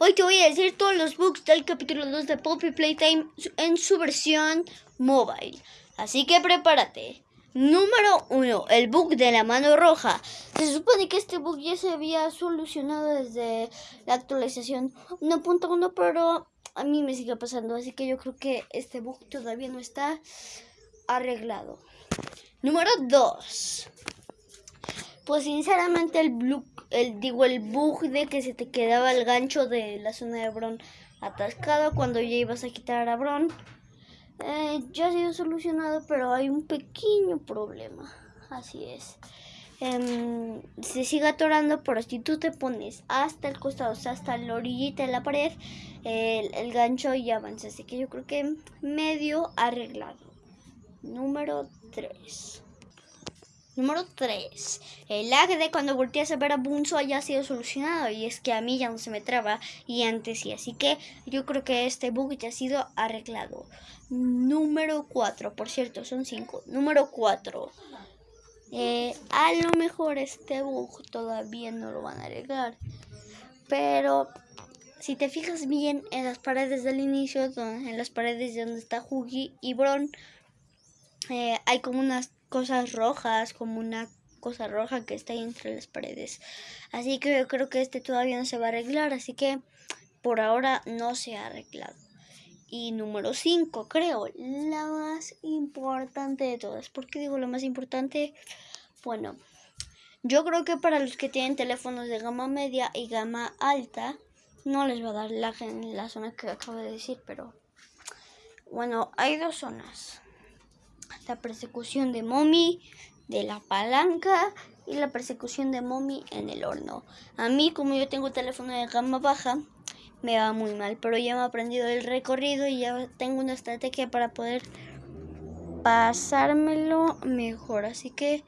Hoy te voy a decir todos los bugs del capítulo 2 de Poppy Playtime en su versión mobile. Así que prepárate. Número 1. El bug de la mano roja. Se supone que este bug ya se había solucionado desde la actualización 1.1, pero a mí me sigue pasando. Así que yo creo que este bug todavía no está arreglado. Número 2. Pues sinceramente el, el, digo, el bug de que se te quedaba el gancho de la zona de Bron atascado cuando ya ibas a quitar a Bron. Eh, ya ha sido solucionado, pero hay un pequeño problema. Así es. Em, se sigue atorando, pero si tú te pones hasta el costado, o sea, hasta la orillita de la pared, el, el gancho ya avanza. Así que yo creo que medio arreglado. Número 3. Número 3. El lag de cuando volteas a ver a Bunzo haya sido solucionado. Y es que a mí ya no se me traba y antes sí. Así que yo creo que este bug ya ha sido arreglado. Número 4. Por cierto, son 5. Número 4. Eh, a lo mejor este bug todavía no lo van a arreglar. Pero si te fijas bien en las paredes del inicio, en las paredes donde está Huggy y Bron, eh, hay como unas cosas rojas, como una cosa roja que está ahí entre las paredes. Así que yo creo que este todavía no se va a arreglar, así que por ahora no se ha arreglado. Y número 5, creo, la más importante de todas. ¿Por qué digo la más importante? Bueno, yo creo que para los que tienen teléfonos de gama media y gama alta, no les va a dar lag en la zona que acabo de decir, pero bueno, hay dos zonas la persecución de Mommy, de la palanca y la persecución de Mommy en el horno. A mí, como yo tengo teléfono de gama baja, me va muy mal, pero ya me he aprendido el recorrido y ya tengo una estrategia para poder pasármelo mejor. Así que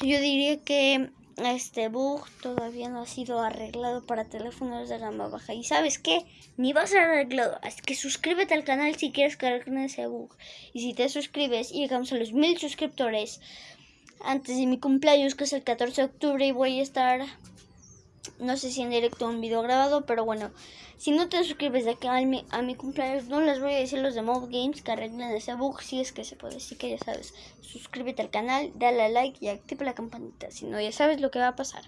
yo diría que este bug todavía no ha sido arreglado para teléfonos de gama baja. ¿Y sabes qué? Ni va a ser arreglado. Así que suscríbete al canal si quieres que ese bug. Y si te suscribes y llegamos a los mil suscriptores antes de mi cumpleaños, que es el 14 de octubre, y voy a estar no sé si en directo o un video grabado, pero bueno, si no te suscribes de acá a mi, a mi cumpleaños, no les voy a decir los de Mob Games que arreglen ese bug si es que se puede. Así que ya sabes, suscríbete al canal, dale a like y activa la campanita. Si no, ya sabes lo que va a pasar.